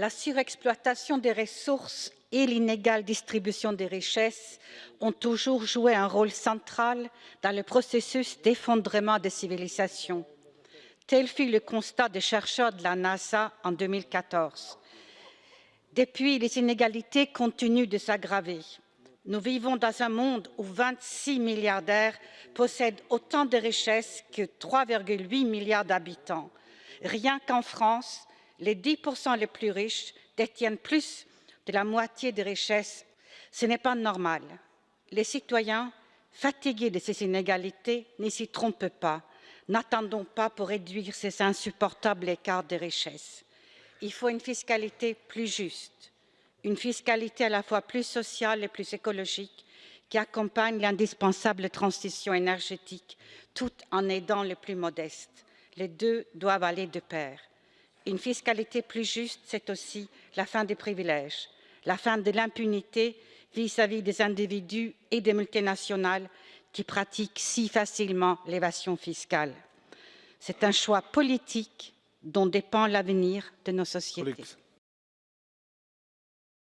La surexploitation des ressources et l'inégale distribution des richesses ont toujours joué un rôle central dans le processus d'effondrement des civilisations. Tel fut le constat des chercheurs de la NASA en 2014. Depuis, les inégalités continuent de s'aggraver. Nous vivons dans un monde où 26 milliardaires possèdent autant de richesses que 3,8 milliards d'habitants. Rien qu'en France, les 10 les plus riches détiennent plus de la moitié des richesses. Ce n'est pas normal. Les citoyens, fatigués de ces inégalités, ne s'y trompent pas. N'attendons pas pour réduire ces insupportables écarts de richesses. Il faut une fiscalité plus juste, une fiscalité à la fois plus sociale et plus écologique qui accompagne l'indispensable transition énergétique tout en aidant les plus modestes. Les deux doivent aller de pair. Une fiscalité plus juste, c'est aussi la fin des privilèges, la fin de l'impunité vis-à-vis des individus et des multinationales qui pratiquent si facilement l'évasion fiscale. C'est un choix politique dont dépend l'avenir de nos sociétés.